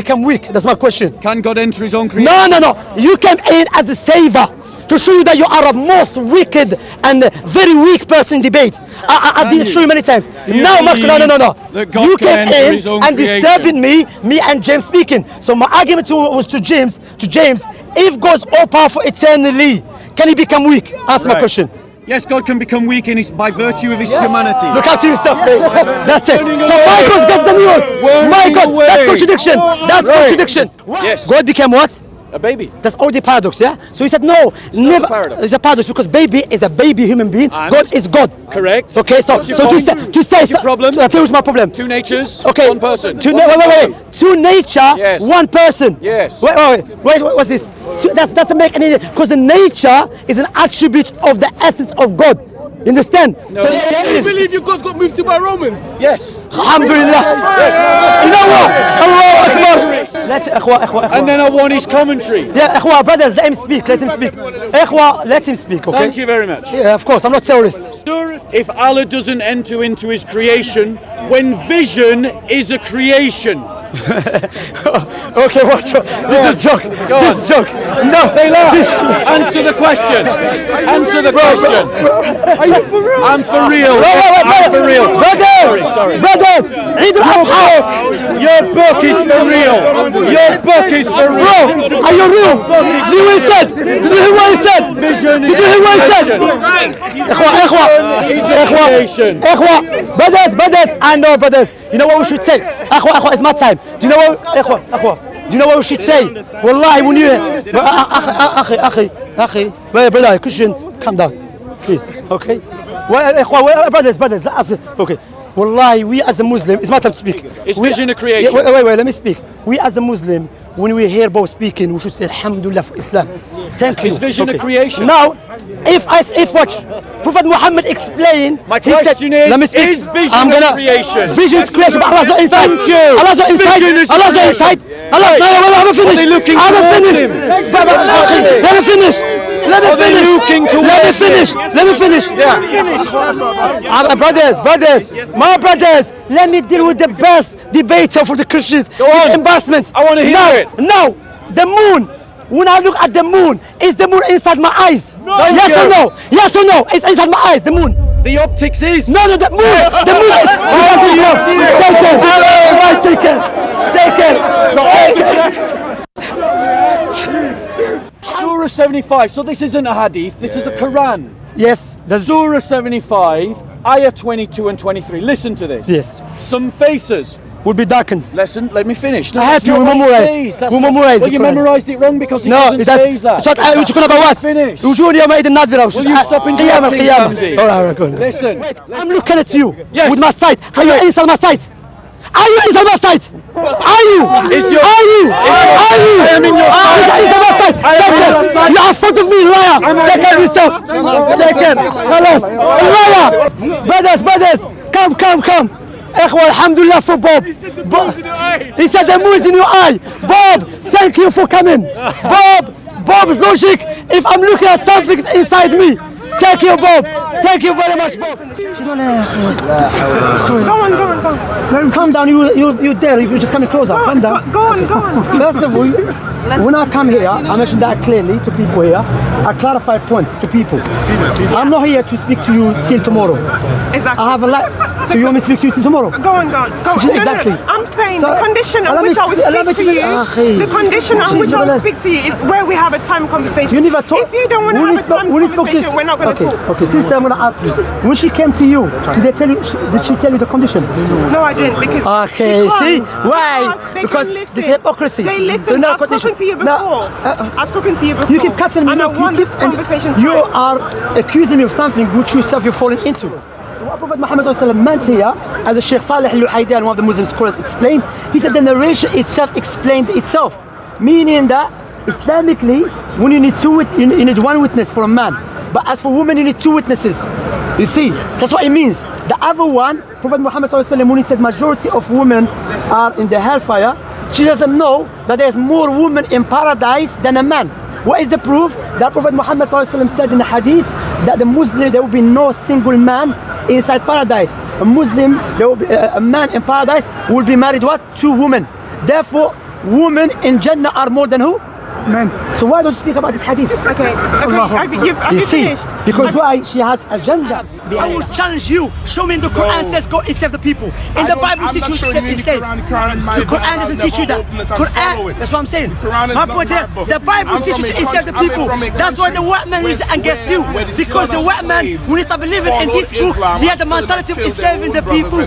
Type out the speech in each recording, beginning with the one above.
Become weak? That's my question. Can God enter his own creation? No, no, no. You came in as a savior to show you that you are a most wicked and very weak person in debate. I, I, I did show you many times. you No, Marco, no, no, no, no. You came in and disturbing me, me and James speaking. So my argument to, was to James, to James, if God's all powerful eternally, can he become weak? Answer my question. Yes, God can become weak in his, by virtue of his humanity. Look after yourself, mate. That's it. Turning So God's got the news. My God, that's contradiction. That's Right. contradiction. Yes. God became what? A baby. That's already paradox, yeah? So he said, no, never. a paradox. It's a paradox because baby is a baby human being. And? God is God. Correct. Okay, so so to say to say your problem? I'll tell you my problem. Two natures, Okay. one person. Two, wait, wait, wait. Two nature, Yes. one person. Yes. Wait, wait, wait. Wait, wait what's this? Two, that doesn't make any because the nature is an attribute of the essence of God. You understand? No. So there You is. believe your God got moved to by Romans? Yes. Alhamdulillah. You know what? Allah Akbar. Let's, ikhwa, ikhwa, ikhwa. And then I want his commentary. Yeah, ikhwa, brothers, let him speak. Let him speak. Ikhwa, let him speak, okay? Thank you very much. Yeah, of course, I'm not terrorist. If Allah doesn't enter into his creation, when vision is a creation. okay, watch out. This is a joke. This is a joke. No, They laugh. This, Answer the question. Answer the question. Are you for real? I'm for real. wait, wait, wait, I'm for real. Brothers, Sorry, sorry. brothers, Eid al-Adha. Your book is for real. Your book is for Bro, real. are you real? Vision Did you hear what he said? Ikhwa, ikhwa, is a ikhwa, creation. ikhwa, brothers, brothers, I know brothers. You know what we should say? Ikhwa, ikhwa, it's my time. Do you know what, ikhwa, ikhwa, do you know what we should say? Wallahi, when you, uh, uh, uh, akhi, akhi, akhi, brother, Christian, calm down, please, okay? Well, brothers, brothers, okay. Wallahi, we as a Muslim, it's my time to speak. It's We- vision of creation. Yeah, wait, wait, wait, let me speak. We as a Muslim, when we hear both speaking, we should say Alhamdulillah for Islam. Thank you. It's vision of creation. Now, if I if watch Prophet Muhammad explain, My he said- question is, let me speak. is vision I'm gonna, creation? Vision is creation, but Allah's not inside. Thank you. Allah's not inside. Vision is Allah's not inside. Allah, no, no, no, I haven't finished. they looking I haven't towards finished. But- but- okay, Let me finish. Let me finish. Let me finish. Let me finish. Yeah. Uh, brothers, brothers, my brothers, let me deal with the best debater for the Christians. Go on. Embarrassment. I wanna hear now, it. Now, the moon. When I look at the moon, is the moon inside my eyes? Thank yes or no? Yes or no? It's inside my eyes. The moon. The optics is. No, no, the moon. The moon is. Take it. Right, take it. Take it. Take it. Surah 75. So this isn't a hadith. This is a Quran. Yes. That's Surah 75, ayah 22 and 23. Listen to this. yes. Some faces. Will be darkened. Listen, let me finish. I have that's to not what it memorize. says. That's We not- memorize Well, the you Quran. memorized it wrong because it No, doesn't it does. say that. So what? You're talking about what? Finish. وجوه يومئذ نادرة. Will you stop قيامة interrupting, قيامة. Ramzi? All right, all right, go on. Listen. I'm looking at you Yes. with my sight. Are you inside my sight? Are you inside my sight? Are you? Is your- Are you? Are you? I am in your Are you sight. inside my sight? I am Take in it. your sight. You are in front of me, liar. Take care of yourself. Take care. خلاص. Liar. Brothers, brothers, come, come, come. إخوة الحمد لله for Bob. Bob. He said the moon is in your eye. Bob, thank you for coming. Bob, Bob's logic. If I'm looking at something inside me. Thank you, Bob. Thank you very much, Bob. Go on, go on, go on. Him calm down. You, you, you there. You're just coming closer. Calm down. Go on, go on. First of all, when I come here, I mentioned that clearly to people here. I clarify points to people. I'm not here to speak to you till tomorrow. Exactly. I have a life. So you want me to speak to you till tomorrow? Go on, go on, go on. No, no, Exactly. I'm saying So, the condition on which I will speak to you, ah, the condition on which I will speak to you is where we have a time conversation. You never talk. If you don't want to have a time conversation, we're not going to okay, talk. Okay, sister, I'm going to ask you. When she came to you, did they tell you? Did she tell you the condition? No, I didn't because. Okay, because- see? Why? Because, Because this hypocrisy. They listen. So now I've spoken to you now- before. uh, I've spoken to you before. You keep cutting me. And I want this conversation. You are accusing me of something which yourself you're falling into. So what Prophet Muhammad meant here, as the Sheikh Salih al-Luhaydan, one of the Muslim scholars, explained, he said the narration itself explained itself, meaning that Islamically, when you need two, you need one witness for a man, but as for women, you need two witnesses. You see, that's what it means. The other one, Prophet Muhammad when he said majority of women are in the hellfire, she doesn't know that there's more women in paradise than a man. What is the proof? That Prophet Muhammad said in the hadith that the Muslim, there will be no single man inside paradise. A Muslim, there will be a, a man in paradise will be married what? Two women. Therefore, women in Jannah are more than who? Men. So why don't you speak about this hadith? Okay, okay, have you, you've, have You you see, finished? because why she has agenda. I will challenge you. Show me in the Quran says go and save the people. In the Bible I'm teach not you to save the instead. Quran. The Quran The Quran Bible. doesn't teach you never that. open it Quran, that's what I'm saying. My point my here, book. the Bible teaches you a to save the people. I'm from a That's why the white man where- is against you. Because the white man, slaves when to started believing in this book, Islam he had the mentality of killed enslaving the people.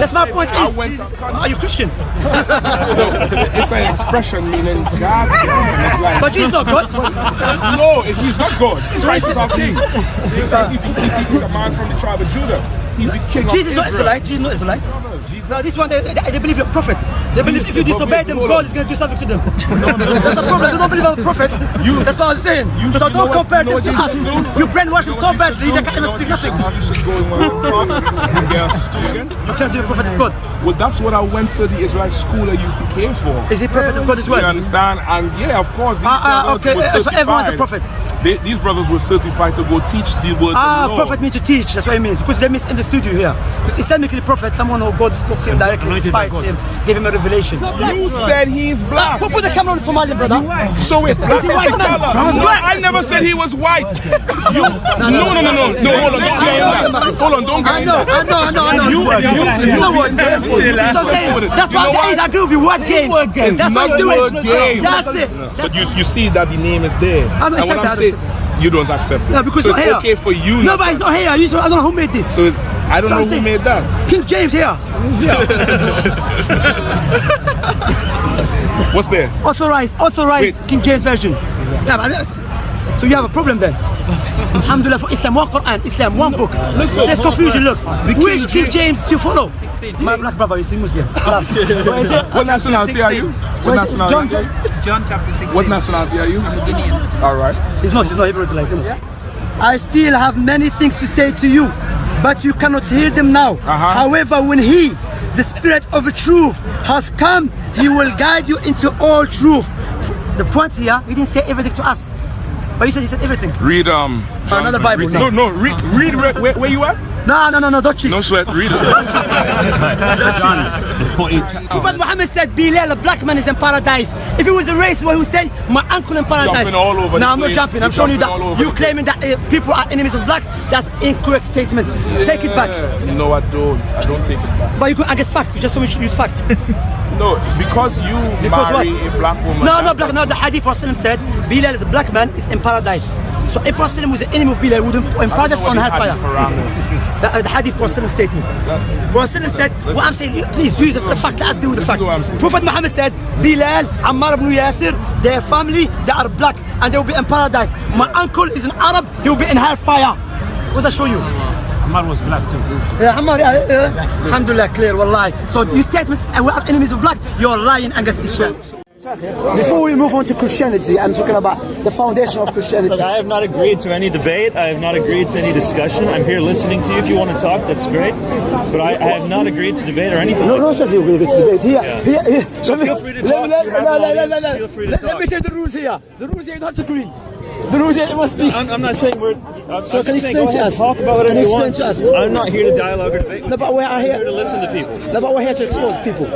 That's my point. Is, went is- to- are you Christian? It's an expression meaning God. Like, But Jesus not God. no, if he's not God. Christ is our king. Because he's, he's, he's a man from the tribe of Judah. He's the king Jesus is of not Israel. Israelite. Jesus is not Israelite. No, this one, they, they, they believe you're a prophet. They believe if you disobey them, God is going to do something to them. That's the problem. They don't believe I'm a prophet. That's what I'm saying. So you know don't compare you them to us. You brainwash them so badly, they can't even speak nothing. You should go in one of prophets. You get a student. You claim to be a prophet of God. Well, that's what I went to the Israelite school that you came for. Is he prophet of God as well? You understand? And yeah, of course, Ah, ah, okay, so everyone's a prophet. They, these brothers were certified to go teach the words Ah, of the Lord. prophet means to teach. That's what it means. Because they misunderstood you here. Because Islamically, prophet, someone who God spoke to him directly, inspired him, gave him a revelation. You said he's black. Who put the camera on Somalian, brother? So it black is white the man? I never said he was white. You, no, no, no, no, no. Hold on, don't get in that. Hold on, don't get I in know, that. I know, I know, I know. You- you- you know what? That's what I'm saying. That's You know why what? I agree with you. Word games. It's That's what not he's doing. That's it. But you, you see that the name is there. I don't and accept that, I don't saying, you don't accept it. No, because so it's it's okay for you. No, but it's not here. You- I don't know who made this. So it's, I don't So know I'm who saying- made that. King James here. Yeah. What's there? Authorized, authorized Wait. King James Version. Yeah, but that's, so you have a problem then. Alhamdulillah for Islam, one Quran, Islam, one book. Listen, There's confusion, look. King Which King James- James you follow? My black brother, you see Muslim. What is it? What nationality are you? What nationality? John, John chapter 16. What nationality are you? All right. He's not, he's not Hebrew Israelite. isn't? I still have many things to say to you, but you cannot hear them now. Uh-huh. However, when He, the Spirit of truth, has come, He will guide you into all truth. The point here, He didn't say everything to us, but He said He said everything. Read um. John- Another Bible read- No, no. Read, read where, where, where you at? No, no, no, no, don't cheat. No sweat. Read it. Prophet Muhammad said, Bilal, a black man is in paradise. If he was a racist, what he would say, my uncle in paradise. Jumping all over no, I'm not jumping. I'm You're showing you jumping that you claiming that uh, people are enemies of black. That's incorrect statement. Take it back. No, I don't. I don't take it back. But you could, I guess facts. You just me you should use facts. No, because you Because marry what? a black woman. No, no, black. No, the Hadith Prophet said Bilal is a black man is in paradise. So if Prophet was the enemy of Bilal, would in paradise know on hellfire. Hadith Quran is. The, uh, the Hadith Prophet statement. Prophet said, what I'm saying, please use the, fact. Let's do the fact. to what I'm saying. Prophet Muhammad said, Bilal, Ammar ibn Yasir, their family, they are black and they will be in paradise. My uncle is an Arab, he will be in hellfire. What does that show you? Ammar was black too. Yeah, Ammar, yeah, yeah. Alhamdulillah, clear, wallahi. So your statement, uh, we are enemies of black, you're lying against Islam. Before we move on to Christianity, I'm talking about the foundation of Christianity. Look, I have not agreed to any debate. I have not agreed to any discussion. I'm here listening to you. If you want to talk, that's great. But I, I have not agreed to debate or anything. No, no, says we're going to debate. Here, Yeah. here, here. So Let me- feel free to talk. let- You have no, an no, no, audience. no, no. Feel free to Let- Let me say the rules here. The rules here, you don't have to agree. The rules here, you must speak. I'm, I'm not saying we're. I'm, So I'm can you saying explain to us? Talk about whatever Can you want. to us? I'm not here to dialogue or debate. No, but we are I'm here to listen to people. No, but we're here to expose people.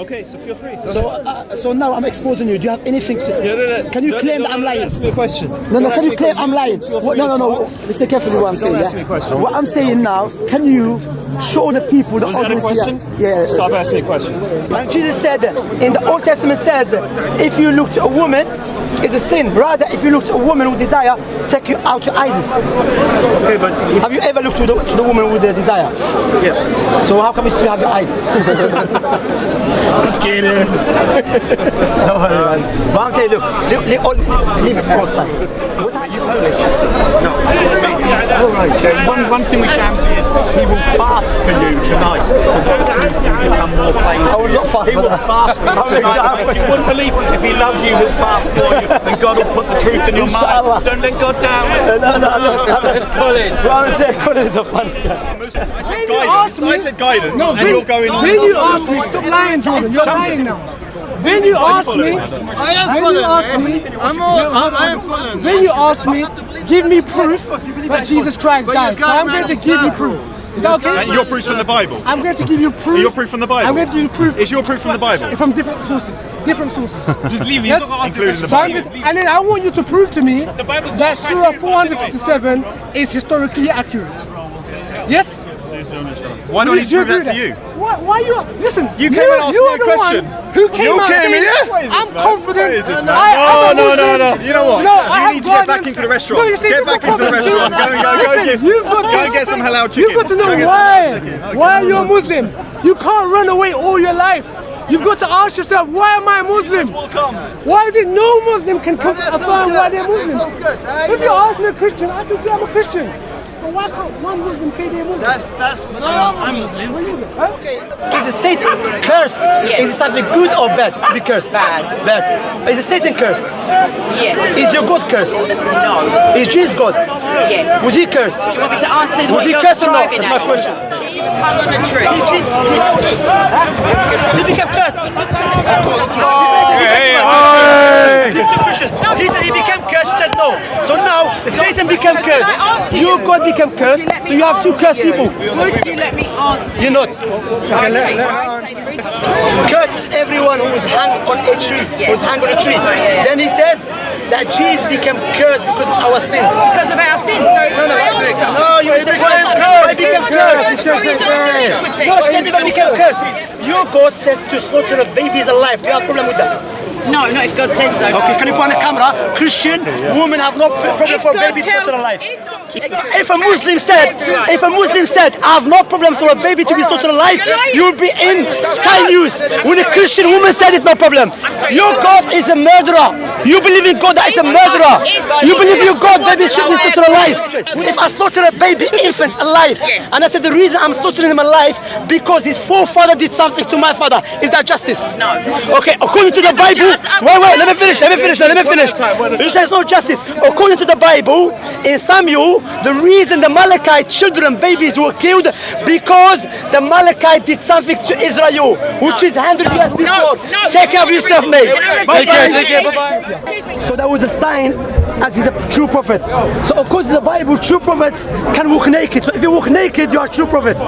Okay, so feel free. Go So, uh, so now I'm exposing you. Do you have anything to? Yeah, no, no, Can you no, claim no, that I'm lying? Ask me a question. No, no, can you claim. I'm lying? What- No, no, no. Listen carefully what I'm saying. ask me a Yeah? What I'm saying now, can you show the people the Was that a question? here? Yeah. Stop asking me questions. Jesus said in the Old Testament says if you look to a woman it's a sin. Rather if you look to a woman with desire, take you out your eyes. Okay, but Have you ever looked to the, to the woman with the desire? yes. So how come you still have your eyes? no worry, man. But I'm telling you, look, leave, leave, leave this. What's that? No. All right. So one, one thing with Shamsi is he will fast for you tonight for the truth more plain. I would not fast He for will that. fast for you tonight. You wouldn't believe if he loves you, he'll fast for you, and God will put the truth in your mind. Don't let God down. No, no, no, no. Let's call it. What I'm saying, Colin is a funny guy. I said guidance. I said guidance, and you're going on. Then you ask me, stop lying, Jordan. You're lying now. Then you ask me, I am then you ask me, I'm all, I'm, I am following. then you ask me, give me proof that Jesus Christ died. So I'm going to give you proof. Is that okay? And your proof's from the Bible. I'm going to give you proof. Your proof from the Bible. I'm going to give you proof Is your proof from the Bible? from different sources. Different sources. Just leave me. Yes? Including the Bible. and then I want you to prove to me that Surah 457 is historically accurate. Yes? Why do I need to prove that agree to you? Why, why you? Listen, You came and asked you me are a the question. Who came You out came saying, here? This, I'm man? confident. What is this, man? I, I'm a No, no, no, Muslim. no. You know what? No, you I need to get back into the restaurant. No, you see, get back into the restaurant. Go and go, go, get, you've got go to, get some halal chicken. You've got to know why. Why are you a Muslim? You can't run away all your life. You've got to ask yourself, why am I Muslim? Why is it no Muslim can come affirm why they're Muslims? If you ask me a Christian, I can say I'm a Christian. So why can't one Muslim say they're Muslim? That's that's I'm Muslim. Huh? Is the Satan cursed? Is it something good or bad to be cursed? Bad. Bad. Is the Satan cursed? Yes. Is your God cursed? No. Is Jesus God? Yes. Was he cursed? Do you want me to answer Was what he cursed or not? That's my question. He was hung on a tree. Jesus, Jesus, huh? He became cursed. These two Christians. He said he became cursed, he said no. So now Satan became cursed. answer Your you? God became cursed. Would So you have two cursed you? people. Would you let me answer? You're not. Okay, right, say the. Curses everyone who was hung on a tree. who Was hung on a tree. Then he says that Jesus became cursed because of our sins. Because of our sins. So it's No, no, no, you missed the point. Why became cursed? What is? No, she became cursed. Your God says to slaughter the babies alive. Do you have a problem with that? No, not if God said so. Okay, can you put on the camera? Christian women have no problem If for God babies tells- slaughtered alive. if a Muslim said, if a Muslim said, I have no problem for a baby to be slaughtered alive, you will be in Sky News. When a Christian woman said it, no problem. Your God is a murderer. You believe in God that is a murderer. You believe in God baby should be slaughtered alive. If I slaughter a baby infant alive, and I said the reason I'm slaughtering him alive because his forefather did something to my father, is that justice? No. Okay, according to the Bible, wait, wait, let me finish, let me finish, let me finish. You say it's no justice. According to the Bible, in Samuel, the reason the Malachite children, babies were killed, because the Malachite did something to Israel, which is 100 years before. no, Take care of yourself, mate. no, Bye-bye. no, Take care, bye-bye. So that was a sign as he's a true prophet. So according to the Bible, true prophets can walk naked. So if you walk naked, you are true prophet.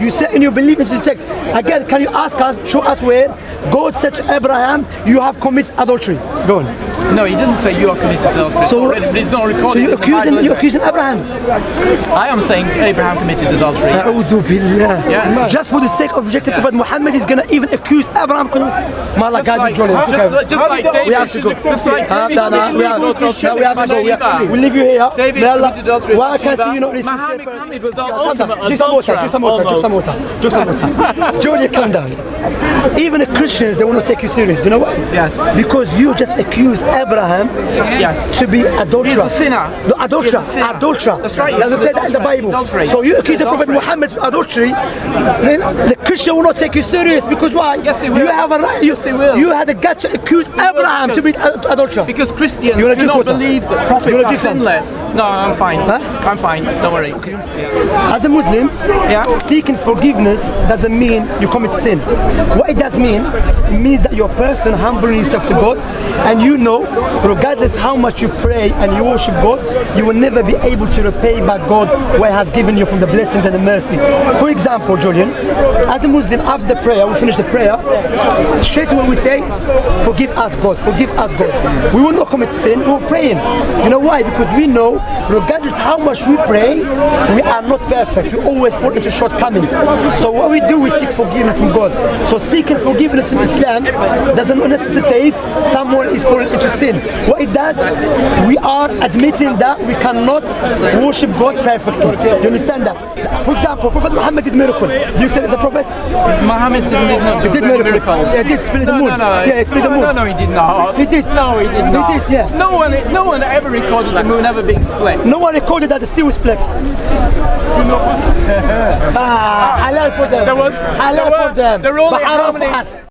You say and you believe into the text. Again, can you ask us, show us where God said to Abraham, you have committed adultery. Go on. No, he didn't say you are committed adultery. So, already, but it's not recorded. So you're accusing, Bible, you're accusing Abraham. I am saying Abraham committed adultery. Yeah. Just for the sake of rejecting yeah. Prophet Muhammad, he's going to even accuse Abraham. Just like, just like David, we have to go. Just like ah, David, no, no, we committed have, adultery. no, we have to go. We have, Bathsheba. we'll leave you here. David committed adultery. Why I can Bathsheba. see you not listening. Muhammad, Muhammad was the Calm down. ultimate Drink some water. Drink some water. Drink some water. Drink some water. Julia, calm down. Even the Christians, they want to take you serious. Do you know why? Yes. Because you just accused Abraham Yes. to be adulterer. He's a sinner. No, adulterer. A sinner. Adulterer. That's right, Doesn't say that in the. Bible. Adultery. So you accuse the Prophet Muhammad of adultery, then the Christian will not take you serious because why? Yes, they will. You have a right. You, Yes, they will. You had the gut to accuse Abraham to be ad- adulterer. Because Christians You wanna do drink not water? Believe that wanna are sinless. No, I'm fine. Huh? I'm fine. Don't worry. As a Muslims, Yeah. seeking forgiveness doesn't mean you commit sin. What it does mean, it means that you're a person humbling yourself to God, and you know, regardless how much you pray and you worship God, you will never be able to repay back God what He has given you from the blessings and the mercy. For example, Julian, as a Muslim, after the prayer, we finish the prayer, straight away we say, forgive us God, forgive us God. We will not commit sin, we're praying. You know why? Because we know, regardless how much we pray, we are not perfect. We always fall into shortcomings. So what we do, we seek forgiveness from God. So seeking forgiveness in Islam doesn't necessitate someone is falling into sin. What it does, we are admitting that we cannot worship God perfectly. You understand that? For example, Prophet Muhammad did miracle. Do you accept as a prophet? Muhammad did not He did miracle. miracles. Yeah, he did split the no, moon. No, no, Yeah, he split the moon. No, no, he did not. He did. No, he did not. He did, yeah. No one, no one ever recorded the moon ever being split. No one recorded that the sea was split. ah, halal for them. There was- halal there for them. were only but haram for us.